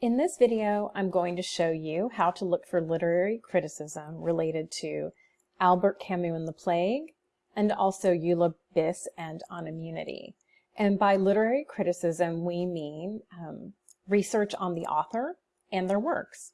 In this video, I'm going to show you how to look for literary criticism related to Albert Camus and the Plague, and also Eula Biss and On Immunity. And by literary criticism, we mean um, research on the author and their works.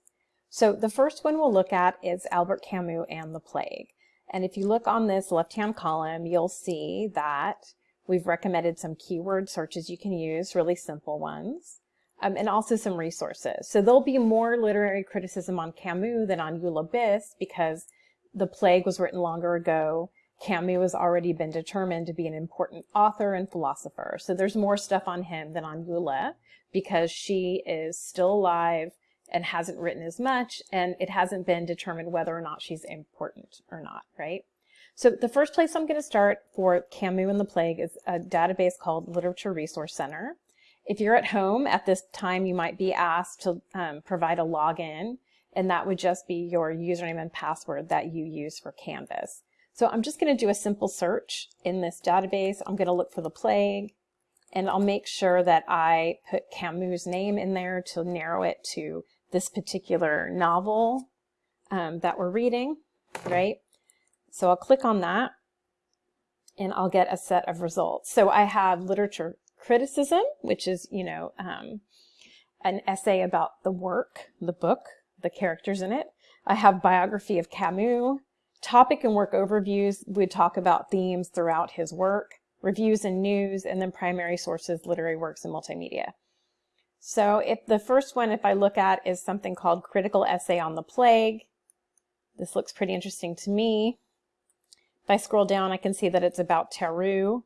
So the first one we'll look at is Albert Camus and the Plague. And if you look on this left-hand column, you'll see that we've recommended some keyword searches you can use, really simple ones um, and also some resources. So there'll be more literary criticism on Camus than on Eula Biss because The Plague was written longer ago. Camus has already been determined to be an important author and philosopher. So there's more stuff on him than on Eula because she is still alive and hasn't written as much and it hasn't been determined whether or not she's important or not, right? So the first place I'm going to start for Camus and the Plague is a database called Literature Resource Center. If you're at home at this time, you might be asked to um, provide a login, and that would just be your username and password that you use for Canvas. So I'm just going to do a simple search in this database. I'm going to look for the plague, and I'll make sure that I put Camus' name in there to narrow it to this particular novel um, that we're reading, right? So I'll click on that, and I'll get a set of results. So I have literature criticism, which is, you know, um, an essay about the work, the book, the characters in it. I have biography of Camus. Topic and work overviews would talk about themes throughout his work, reviews and news, and then primary sources, literary works, and multimedia. So if the first one, if I look at, is something called Critical Essay on the Plague, this looks pretty interesting to me. If I scroll down, I can see that it's about Tarrou.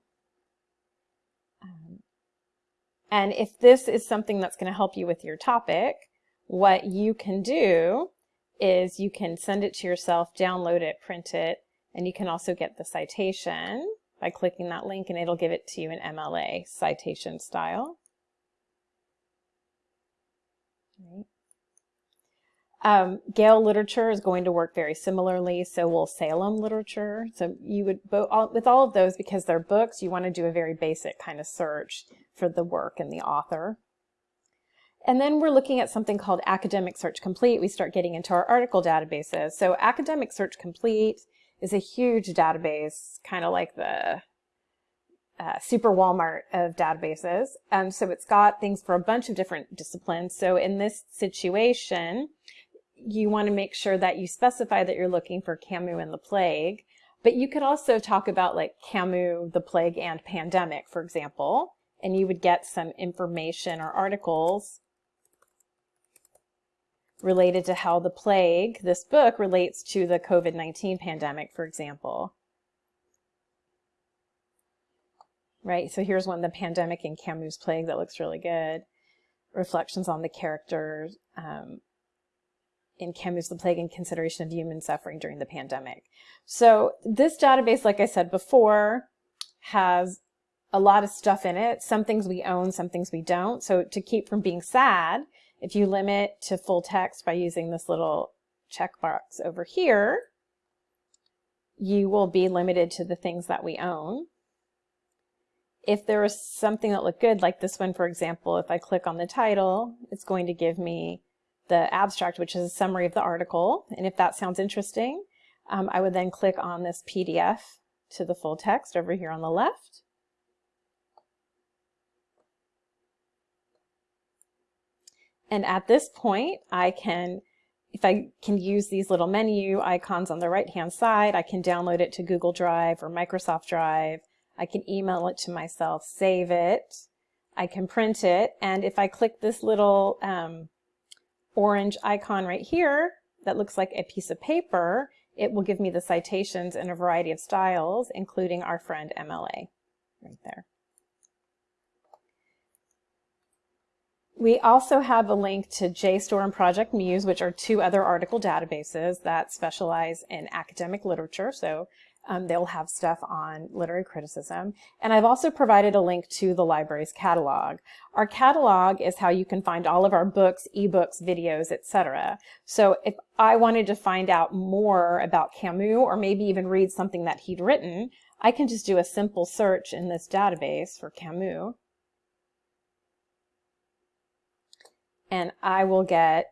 And if this is something that's going to help you with your topic, what you can do is you can send it to yourself, download it, print it, and you can also get the citation by clicking that link and it'll give it to you in MLA citation style. Um, Gale literature is going to work very similarly, so will Salem literature. So you would, with all of those, because they're books, you want to do a very basic kind of search for the work and the author. And then we're looking at something called Academic Search Complete. We start getting into our article databases. So Academic Search Complete is a huge database, kind of like the uh, super Walmart of databases. Um, so it's got things for a bunch of different disciplines. So in this situation, you want to make sure that you specify that you're looking for Camus and the plague. But you could also talk about like Camus, the plague, and pandemic, for example, and you would get some information or articles related to how the plague, this book, relates to the COVID-19 pandemic, for example. Right, so here's one, the pandemic and Camus' plague, that looks really good. Reflections on the characters, um, in Camus the Plague and Consideration of Human Suffering during the Pandemic. So this database, like I said before, has a lot of stuff in it. Some things we own, some things we don't. So to keep from being sad, if you limit to full text by using this little checkbox over here, you will be limited to the things that we own. If there is something that looked good, like this one, for example, if I click on the title, it's going to give me the abstract, which is a summary of the article. And if that sounds interesting, um, I would then click on this PDF to the full text over here on the left. And at this point, I can, if I can use these little menu icons on the right-hand side, I can download it to Google Drive or Microsoft Drive. I can email it to myself, save it. I can print it. And if I click this little um, orange icon right here that looks like a piece of paper, it will give me the citations in a variety of styles, including our friend MLA right there. We also have a link to JSTOR and Project Muse, which are two other article databases that specialize in academic literature. So um, they'll have stuff on literary criticism. And I've also provided a link to the library's catalog. Our catalog is how you can find all of our books, ebooks, videos, etc. So if I wanted to find out more about Camus or maybe even read something that he'd written, I can just do a simple search in this database for Camus. And I will get,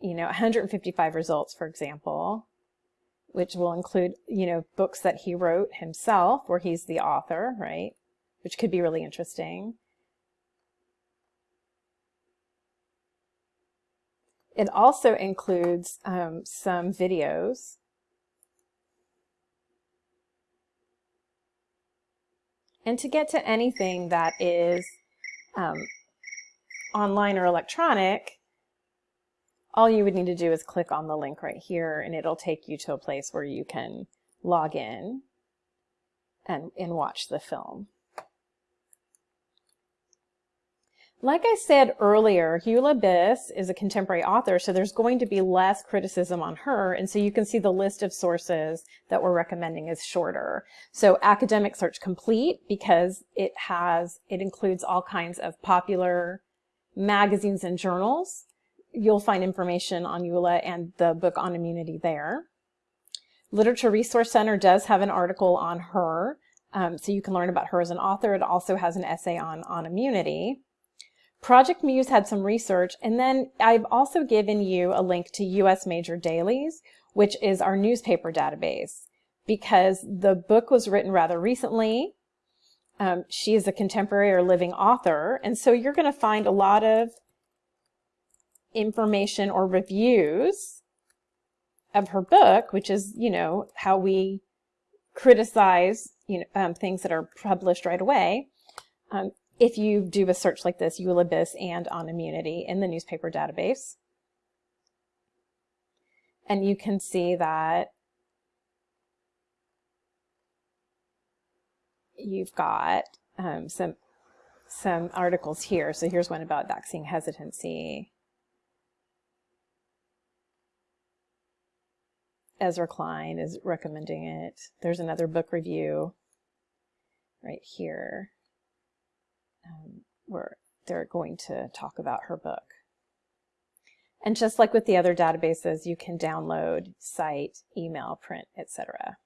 you know, 155 results, for example, which will include, you know, books that he wrote himself, where he's the author, right? Which could be really interesting. It also includes um, some videos. And to get to anything that is um, online or electronic, all you would need to do is click on the link right here and it'll take you to a place where you can log in and, and watch the film. Like I said earlier, Eula Biss is a contemporary author, so there's going to be less criticism on her, and so you can see the list of sources that we're recommending is shorter. So Academic Search Complete, because it has, it includes all kinds of popular magazines and journals. You'll find information on Eula and the book on immunity there. Literature Resource Center does have an article on her, um, so you can learn about her as an author. It also has an essay on, on immunity. Project Muse had some research, and then I've also given you a link to US Major Dailies, which is our newspaper database, because the book was written rather recently. Um, she is a contemporary or living author, and so you're going to find a lot of information or reviews of her book, which is, you know, how we criticize you know, um, things that are published right away. Um, if you do a search like this, Eula Biss and on immunity in the newspaper database. And you can see that you've got um, some some articles here. So here's one about vaccine hesitancy. Ezra Klein is recommending it. There's another book review right here um, where they're going to talk about her book. And just like with the other databases, you can download, cite, email, print, etc.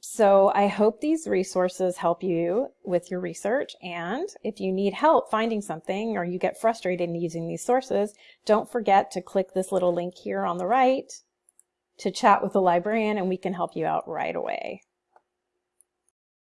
So I hope these resources help you with your research. And if you need help finding something or you get frustrated in using these sources, don't forget to click this little link here on the right to chat with a librarian and we can help you out right away.